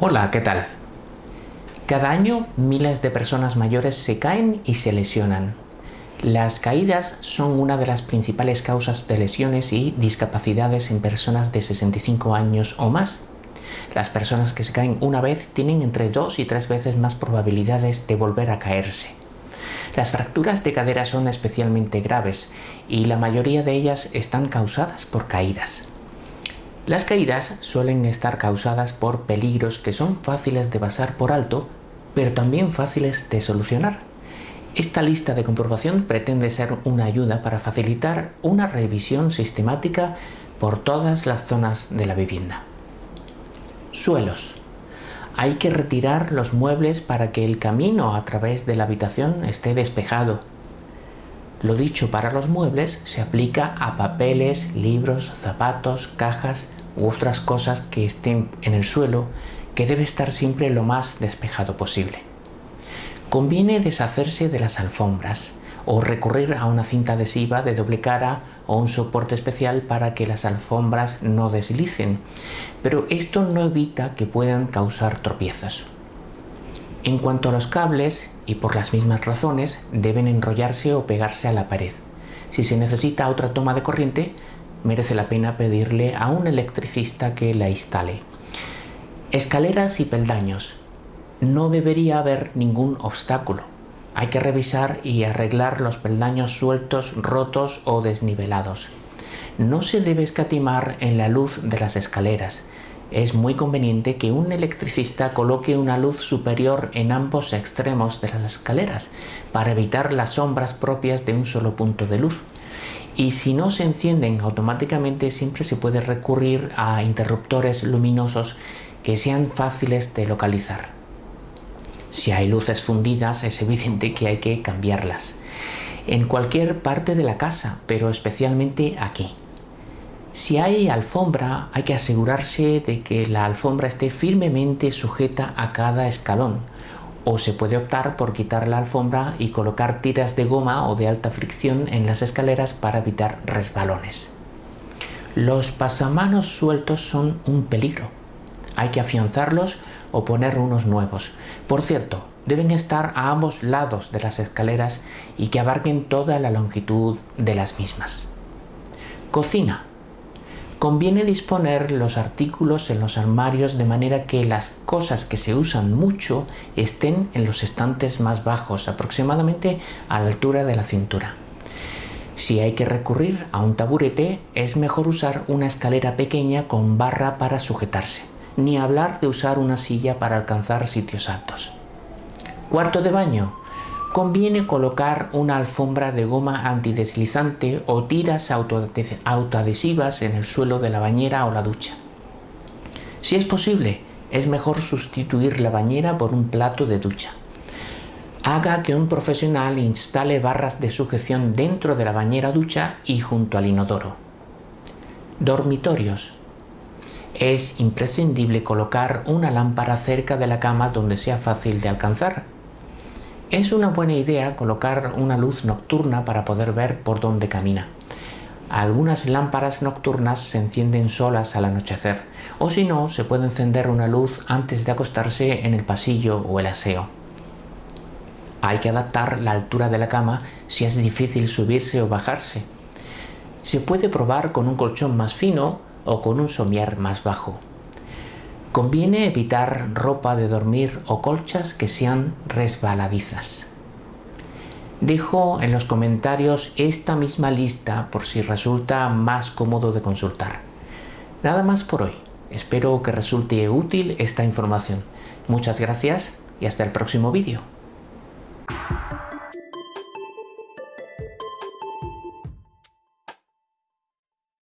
Hola, ¿qué tal? Cada año miles de personas mayores se caen y se lesionan. Las caídas son una de las principales causas de lesiones y discapacidades en personas de 65 años o más. Las personas que se caen una vez tienen entre dos y tres veces más probabilidades de volver a caerse. Las fracturas de cadera son especialmente graves y la mayoría de ellas están causadas por caídas. Las caídas suelen estar causadas por peligros que son fáciles de pasar por alto, pero también fáciles de solucionar. Esta lista de comprobación pretende ser una ayuda para facilitar una revisión sistemática por todas las zonas de la vivienda. Suelos. Hay que retirar los muebles para que el camino a través de la habitación esté despejado. Lo dicho para los muebles se aplica a papeles, libros, zapatos, cajas, u otras cosas que estén en el suelo que debe estar siempre lo más despejado posible. Conviene deshacerse de las alfombras o recurrir a una cinta adhesiva de doble cara o un soporte especial para que las alfombras no deslicen, pero esto no evita que puedan causar tropiezos. En cuanto a los cables, y por las mismas razones, deben enrollarse o pegarse a la pared. Si se necesita otra toma de corriente, merece la pena pedirle a un electricista que la instale. Escaleras y peldaños. No debería haber ningún obstáculo. Hay que revisar y arreglar los peldaños sueltos, rotos o desnivelados. No se debe escatimar en la luz de las escaleras. Es muy conveniente que un electricista coloque una luz superior en ambos extremos de las escaleras para evitar las sombras propias de un solo punto de luz y si no se encienden automáticamente siempre se puede recurrir a interruptores luminosos que sean fáciles de localizar. Si hay luces fundidas es evidente que hay que cambiarlas. En cualquier parte de la casa, pero especialmente aquí. Si hay alfombra, hay que asegurarse de que la alfombra esté firmemente sujeta a cada escalón o se puede optar por quitar la alfombra y colocar tiras de goma o de alta fricción en las escaleras para evitar resbalones. Los pasamanos sueltos son un peligro. Hay que afianzarlos o poner unos nuevos. Por cierto, deben estar a ambos lados de las escaleras y que abarquen toda la longitud de las mismas. Cocina. Conviene disponer los artículos en los armarios de manera que las cosas que se usan mucho estén en los estantes más bajos, aproximadamente a la altura de la cintura. Si hay que recurrir a un taburete, es mejor usar una escalera pequeña con barra para sujetarse, ni hablar de usar una silla para alcanzar sitios altos. Cuarto de baño conviene colocar una alfombra de goma antideslizante o tiras autoadhesivas en el suelo de la bañera o la ducha. Si es posible, es mejor sustituir la bañera por un plato de ducha. Haga que un profesional instale barras de sujeción dentro de la bañera ducha y junto al inodoro. Dormitorios. Es imprescindible colocar una lámpara cerca de la cama donde sea fácil de alcanzar es una buena idea colocar una luz nocturna para poder ver por dónde camina. Algunas lámparas nocturnas se encienden solas al anochecer, o si no, se puede encender una luz antes de acostarse en el pasillo o el aseo. Hay que adaptar la altura de la cama si es difícil subirse o bajarse. Se puede probar con un colchón más fino o con un somier más bajo. Conviene evitar ropa de dormir o colchas que sean resbaladizas. Dejo en los comentarios esta misma lista por si resulta más cómodo de consultar. Nada más por hoy. Espero que resulte útil esta información. Muchas gracias y hasta el próximo vídeo.